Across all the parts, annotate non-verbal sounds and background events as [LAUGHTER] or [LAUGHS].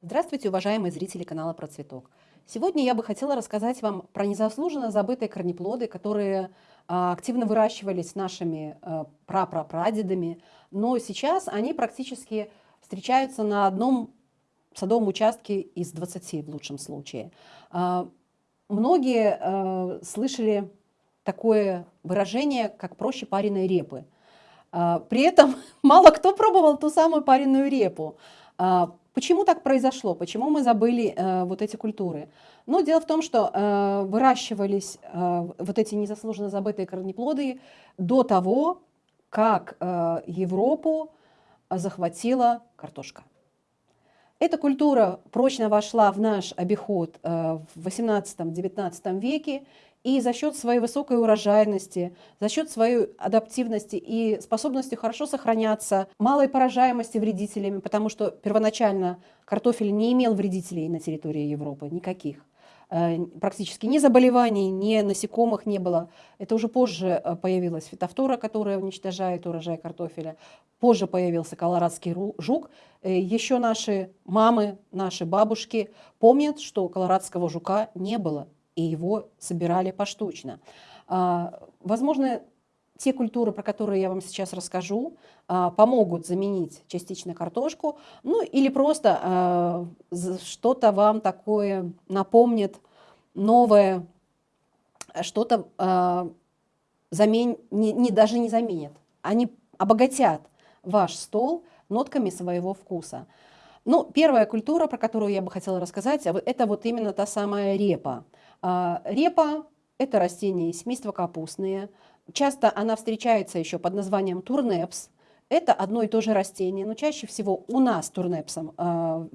Здравствуйте, уважаемые зрители канала Про Цветок. Сегодня я бы хотела рассказать вам про незаслуженно забытые корнеплоды, которые а, активно выращивались нашими а, прапрапрадедами, но сейчас они практически встречаются на одном садовом участке из 20 в лучшем случае. А, многие слышали такое выражение, как проще пареной репы – при этом [LAUGHS] мало кто пробовал ту самую пареную репу. Почему так произошло? Почему мы забыли э, вот эти культуры? Ну, дело в том, что э, выращивались э, вот эти незаслуженно забытые корнеплоды до того, как Европу захватила картошка. Эта культура прочно вошла в наш обиход в 18-19 веке и за счет своей высокой урожайности, за счет своей адаптивности и способности хорошо сохраняться, малой поражаемости вредителями, потому что первоначально картофель не имел вредителей на территории Европы, никаких э, практически ни заболеваний, ни насекомых не было. Это уже позже э, появилась фитофтора, которая уничтожает урожай картофеля. Позже появился колорадский жук. Э, Еще наши мамы, наши бабушки помнят, что колорадского жука не было и его собирали поштучно. А, возможно, те культуры, про которые я вам сейчас расскажу, а, помогут заменить частично картошку, ну или просто а, что-то вам такое напомнит новое, что-то замен... не, не, даже не заменят. Они обогатят ваш стол нотками своего вкуса. Ну, первая культура, про которую я бы хотела рассказать, это вот именно та самая репа. А, репа – это растение семейства капустные. Часто она встречается еще под названием турнепс. Это одно и то же растение, но чаще всего у нас турнепсом а,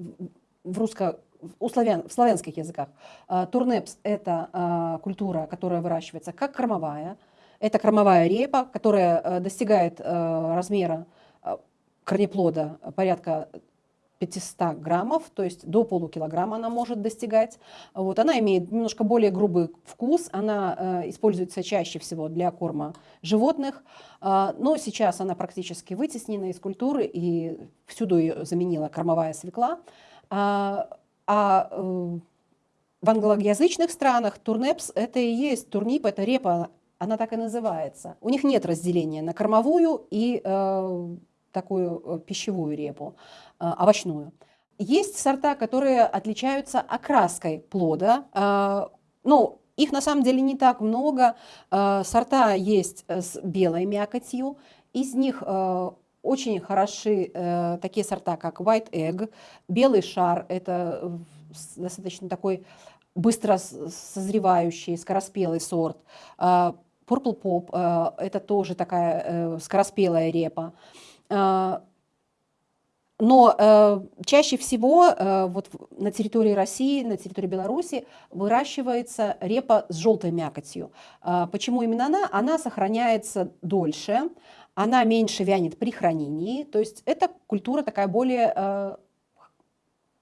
в русско у славян, в славянских языках. А, турнепс – это культура, которая выращивается как кормовая. Это кормовая репа, которая достигает размера корнеплода порядка 500 граммов, то есть до полукилограмма она может достигать. Вот, она имеет немножко более грубый вкус, она э, используется чаще всего для корма животных, э, но сейчас она практически вытеснена из культуры и всюду ее заменила кормовая свекла. А, а э, в англоязычных странах турнепс это и есть турнип, это репа, она так и называется. У них нет разделения на кормовую и э, такую э, пищевую репу, э, овощную. Есть сорта, которые отличаются окраской плода. Э, ну, их на самом деле не так много. Сорта есть с белой мякотью. Из них очень хороши такие сорта, как White Egg, белый шар. Это достаточно такой быстро созревающий, скороспелый сорт. Purple Pop – это тоже такая скороспелая репа. А, но э, чаще всего э, вот на территории России, на территории Беларуси выращивается репа с желтой мякотью. Э, почему именно она? Она сохраняется дольше, она меньше вянет при хранении, то есть это культура такая более э,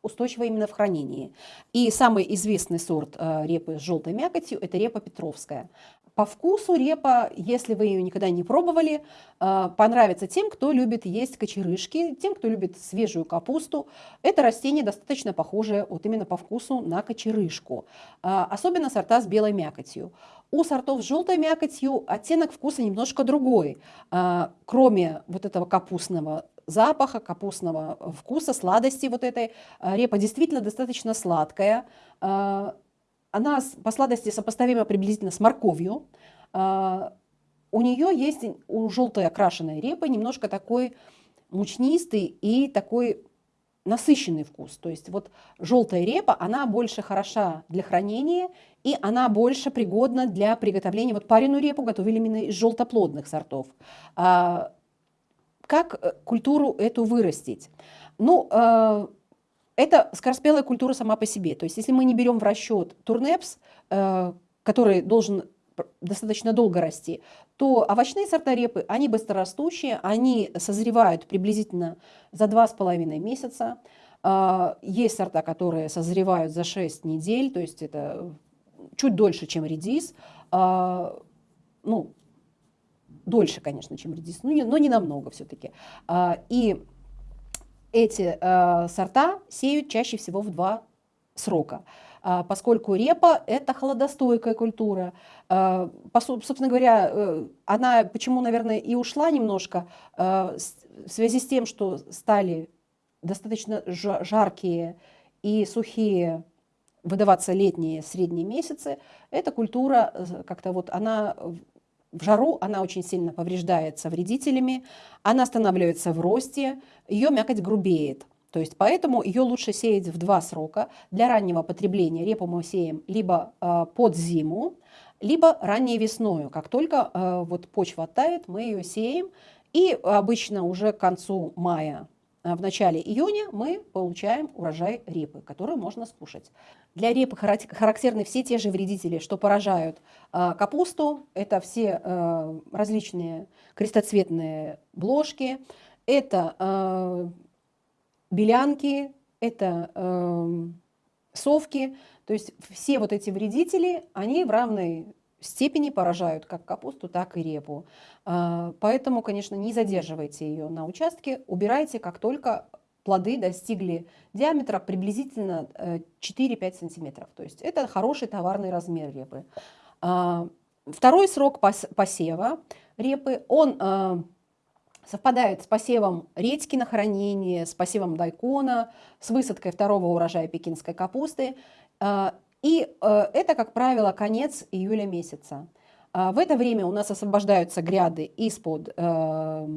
устойчивая именно в хранении. И самый известный сорт э, репы с желтой мякотью – это репа петровская. По вкусу репа, если вы ее никогда не пробовали, э, понравится тем, кто любит есть кочерышки, тем, кто любит свежую капусту. Это растение достаточно похоже вот именно по вкусу на кочерышку, э, особенно сорта с белой мякотью. У сортов с желтой мякотью оттенок вкуса немножко другой. Э, кроме вот этого капустного запаха, капустного вкуса, сладости вот этой, репа действительно достаточно сладкая, она по сладости сопоставима приблизительно с морковью. А, у нее есть, у желтой окрашенной репы, немножко такой мучнистый и такой насыщенный вкус. То есть вот желтая репа, она больше хороша для хранения, и она больше пригодна для приготовления. Вот пареную репу готовили именно из желтоплодных сортов. А, как э, культуру эту вырастить? Ну, а, это скороспелая культура сама по себе. То есть если мы не берем в расчет турнепс, э, который должен достаточно долго расти, то овощные сорта репы, они быстрорастущие, они созревают приблизительно за 2,5 месяца. Э, есть сорта, которые созревают за 6 недель, то есть это чуть дольше, чем редис. Э, ну, дольше, конечно, чем редис, но не, но не намного все-таки. И эти э, сорта сеют чаще всего в два срока. А, поскольку репа – это холодостойкая культура. А, собственно говоря, э, она почему, наверное, и ушла немножко, а, в связи с тем, что стали достаточно жаркие и сухие выдаваться летние средние месяцы, эта культура э, как-то вот она в жару она очень сильно повреждается вредителями, она останавливается в росте, ее мякоть грубеет. То есть поэтому ее лучше сеять в два срока. Для раннего потребления репу мы сеем либо э, под зиму, либо ранней весною. Как только э, вот почва оттает, мы ее сеем. И обычно уже к концу мая, в начале июня мы получаем урожай репы, который можно скушать. Для репы характерны все те же вредители, что поражают э, капусту. Это все э, различные крестоцветные бложки, это э, белянки, это э, совки. То есть все вот эти вредители, они в равной степени поражают как капусту, так и репу. Э, поэтому, конечно, не задерживайте ее на участке, убирайте, как только плоды достигли диаметра приблизительно 4-5 э, сантиметров. То есть это хороший товарный размер репы. Э, второй срок посева репы, он э, совпадает с посевом редьки на хранение, с посевом дайкона, с высадкой второго урожая пекинской капусты. И э, это, как правило, конец июля месяца. А, в это время у нас освобождаются гряды из-под э,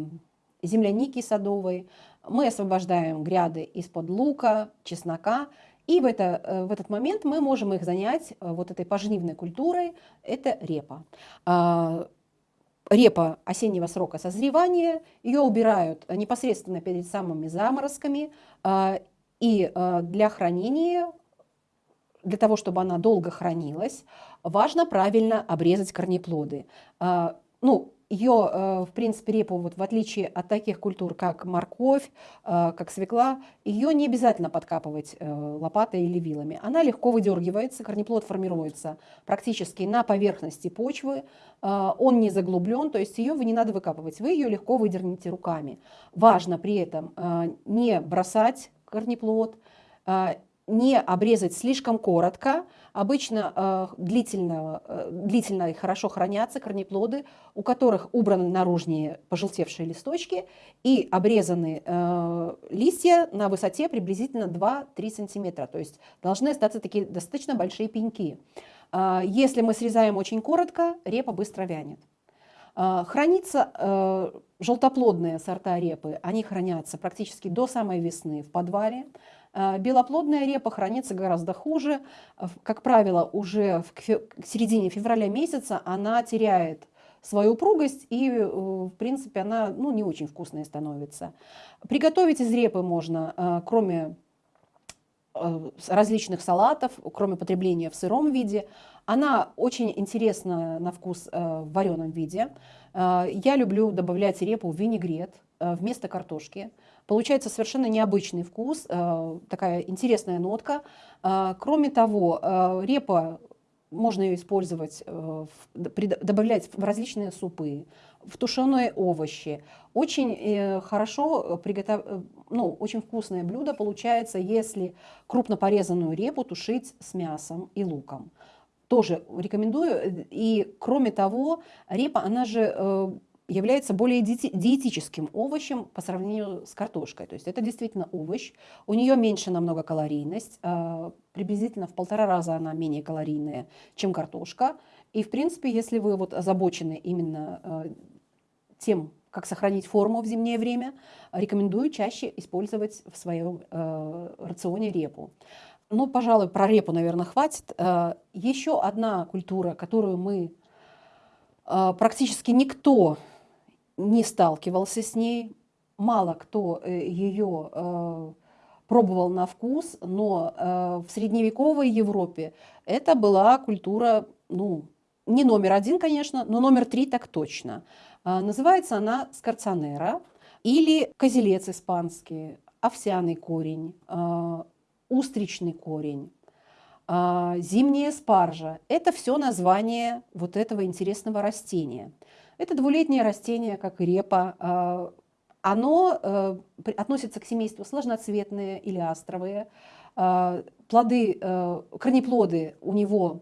земляники садовой, мы освобождаем гряды из-под лука, чеснока, и в, это, э, в этот момент мы можем их занять вот этой пожнивной культурой, это репа. А, репа осеннего срока созревания, ее убирают непосредственно перед самыми заморозками, а, и для хранения, для того, чтобы она долго хранилась, важно правильно обрезать корнеплоды. А, ну, ее, э, в принципе, репу, вот в отличие от таких культур, как морковь, э, как свекла, ее не обязательно подкапывать э, лопатой или вилами. Она легко выдергивается, корнеплод формируется практически на поверхности почвы, он не заглублен, то есть ее вы не надо выкапывать, вы ее легко выдернете руками. Важно при этом не бросать корнеплод, не обрезать слишком коротко. Обычно э, длительно, э, длительно и хорошо хранятся корнеплоды, у которых убраны наружние пожелтевшие листочки и обрезаны э, листья на высоте приблизительно 2-3 сантиметра. То есть должны остаться такие достаточно большие пеньки. Э, если мы срезаем очень коротко, репа быстро вянет. Э, хранится э, желтоплодные сорта репы, они хранятся практически до самой весны в подвале. А, белоплодная репа хранится гораздо хуже. Как правило, уже в середине февраля месяца она теряет свою упругость, и, э, в принципе, она ну, не очень вкусная становится. Приготовить из репы можно, кроме э, различных салатов, кроме потребления в сыром виде. Она очень интересна на вкус э, в вареном виде. Я люблю добавлять репу в винегрет вместо картошки. Получается совершенно необычный вкус, э, такая интересная нотка. Э, кроме того, э, репа можно ее использовать, добавлять в различные супы, в тушеные овощи. Очень хорошо приготов... ну, очень вкусное блюдо получается, если крупно порезанную репу тушить с мясом и луком. Тоже рекомендую. И кроме того, репа, она же является более диетическим овощем по сравнению с картошкой. То есть это действительно овощ. У нее меньше намного калорийность, а, приблизительно в полтора раза она менее калорийная, чем картошка. И в принципе, если вы вот озабочены именно а, тем, как сохранить форму в зимнее время, рекомендую чаще использовать в своем а, рационе репу. Ну, пожалуй, про репу, наверное, хватит. Еще одна культура, которую мы практически никто не сталкивался с ней, мало кто э, ее э, пробовал на вкус, но э, в средневековой Европе это была культура, ну, не номер один, конечно, но номер три так точно. Называется она скорцанера или козелец испанский, овсяный корень, устричный корень, зимняя спаржа. Это все название вот этого интересного растения – это двулетнее растение, как репа. А, оно э, относится к семейству сложноцветные или астровые. Э, плоды, э, корнеплоды у него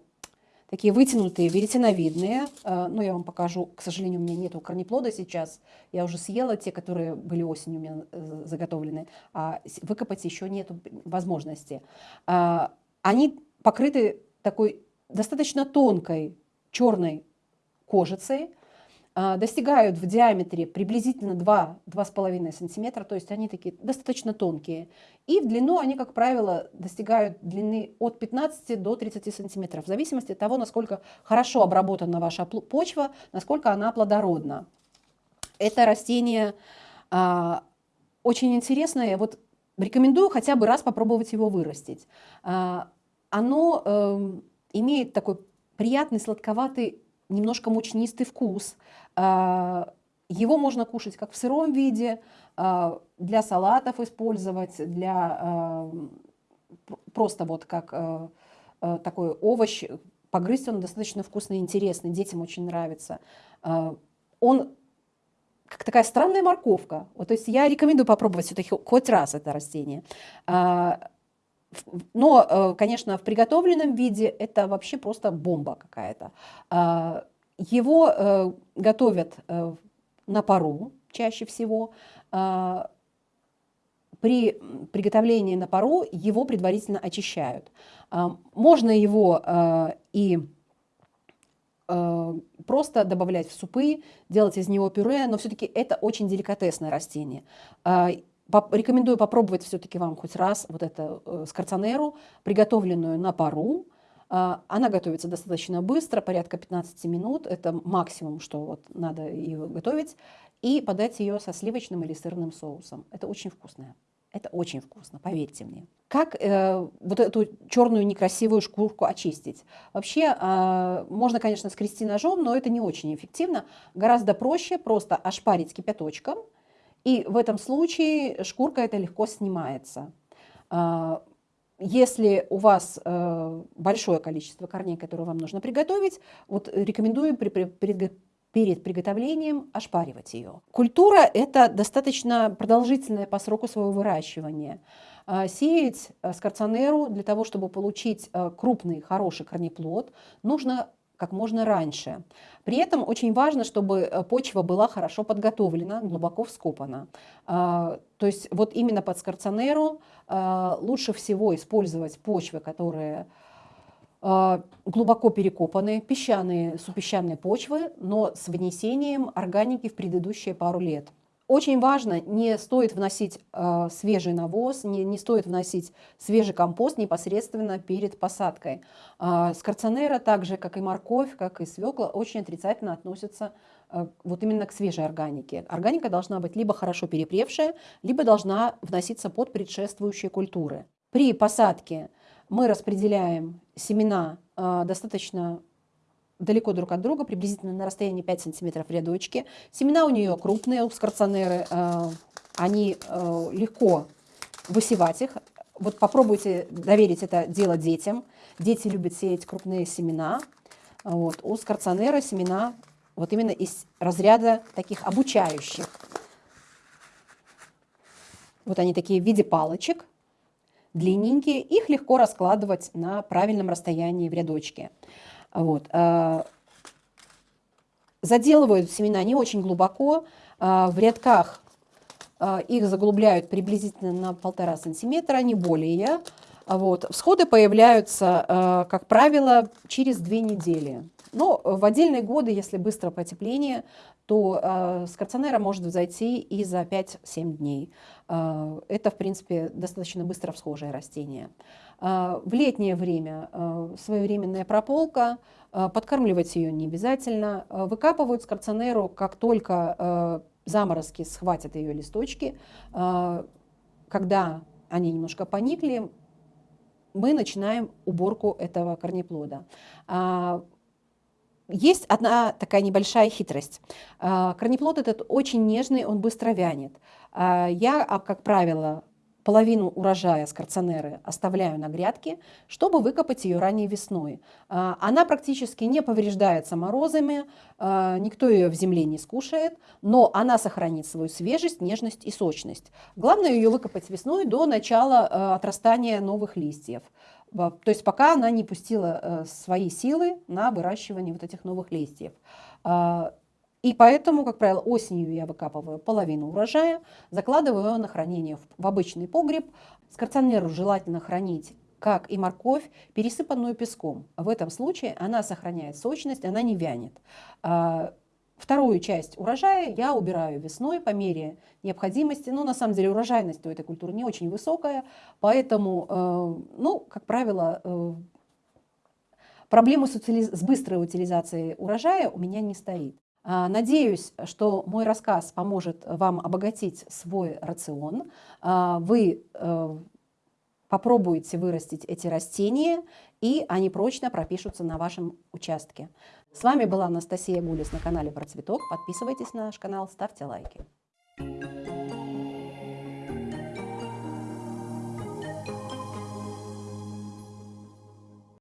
такие вытянутые, веретеновидные. Э, ну, я вам покажу, к сожалению, у меня нету корнеплода сейчас. Я уже съела те, которые были осенью у меня э, заготовлены, а выкопать еще нету возможности. Они покрыты такой достаточно тонкой черной кожицей, а, достигают в диаметре приблизительно 2-2,5 см, то есть они такие достаточно тонкие. И в длину они, как правило, достигают длины от 15 до 30 см, в зависимости от того, насколько хорошо обработана ваша почва, насколько она плодородна. Это растение а, очень интересное, вот рекомендую хотя бы раз попробовать его вырастить. А, оно э, имеет такой приятный сладковатый немножко мучнистый вкус. А, его можно кушать как в сыром виде, а, для салатов использовать, для а, просто вот как такой овощ. Погрызть он достаточно вкусный и интересный, детям очень нравится. Он как такая странная морковка. Вот, то есть я рекомендую попробовать все-таки хоть раз это растение. Но, э, конечно, в приготовленном виде это вообще просто бомба какая-то. А, его э, готовят э, на пару чаще всего. А, при приготовлении на пару его предварительно очищают. А, можно его и просто добавлять в супы, делать из него пюре, но все-таки это очень деликатесное растение. Рекомендую попробовать все-таки вам хоть раз вот эту э, скорцанеру, приготовленную на пару. А, она готовится достаточно быстро, порядка 15 минут. Это максимум, что вот надо ее готовить. И подать ее со сливочным или сырным соусом. Это очень вкусно. Это очень вкусно, поверьте мне. Как э, вот эту черную некрасивую шкурку очистить? Вообще, э, можно, конечно, скрести ножом, но это не очень эффективно. Гораздо проще просто ошпарить кипяточком – и в этом случае шкурка это легко снимается. А, если у вас э, большое количество корней, которые вам нужно приготовить, вот рекомендую при, при, перед приготовлением ошпаривать ее. Культура – это достаточно продолжительная по сроку своего выращивания. А, сеять скорцанеру для того, чтобы получить э, крупный, хороший корнеплод, нужно как можно раньше. При этом очень важно, чтобы э, почва была хорошо подготовлена, глубоко вскопана. А, то есть вот именно под скорцанеру а, лучше всего использовать почвы, которые а, глубоко перекопаны, песчаные, супесчаные почвы, но с внесением органики в предыдущие пару лет. Очень важно, не стоит вносить э, свежий навоз, не, не стоит вносить свежий компост непосредственно перед посадкой. Э, скорцонера, так же как и морковь, как и свекла, очень отрицательно относятся э, вот именно к свежей органике. Органика должна быть либо хорошо перепревшая, либо должна вноситься под предшествующие культуры. При посадке мы распределяем семена э, достаточно далеко друг от друга, приблизительно на расстоянии 5 сантиметров в рядочке. Семена у нее крупные, у скорцонеры, э, они э, легко высевать их. Вот попробуйте доверить это дело детям. Дети любят сеять крупные семена. Вот. У скорцонера семена вот именно из разряда таких обучающих. Вот они такие в виде палочек, длинненькие. Их легко раскладывать на правильном расстоянии в рядочке. Вот. А, заделывают семена не очень глубоко, а, в рядках а, их заглубляют приблизительно на полтора сантиметра, не более. Вот. Всходы появляются, как правило, через две недели. Но в отдельные годы, если быстро потепление, то э, может взойти и за 5-7 дней. Это, в принципе, достаточно быстро всхожее растение. Э, в летнее время э, своевременная прополка, э, подкармливать ее не обязательно. Выкапывают скорцонеру, как только заморозки схватят ее листочки. Когда они немножко поникли, мы начинаем уборку этого корнеплода. Есть одна такая небольшая хитрость. А, корнеплод этот очень нежный, он быстро вянет. А, я, а, как правило, половину урожая скорционеры оставляю на грядке, чтобы выкопать ее ранней весной. А, она практически не повреждается морозами, а, никто ее в земле не скушает, но она сохранит свою свежесть, нежность и сочность. Главное ее выкопать весной до начала а, отрастания новых листьев. То есть пока она не пустила свои силы на выращивание вот этих новых листьев. И поэтому, как правило, осенью я выкапываю половину урожая, закладываю его на хранение в обычный погреб. Скорционеру желательно хранить как и морковь, пересыпанную песком. В этом случае она сохраняет сочность, она не вянет. А, вторую часть урожая я убираю весной по мере необходимости. Ну, на самом деле, урожайность у этой культуры не очень высокая, поэтому, э, ну, как правило, э, проблемы с быстрой утилизацией урожая у меня не стоит. А, надеюсь, что мой рассказ поможет вам обогатить свой рацион. А, вы э, попробуете вырастить эти растения, и они прочно пропишутся на вашем участке. С вами была Анастасия Гулис на канале Про Цветок. Подписывайтесь на наш канал, ставьте лайки.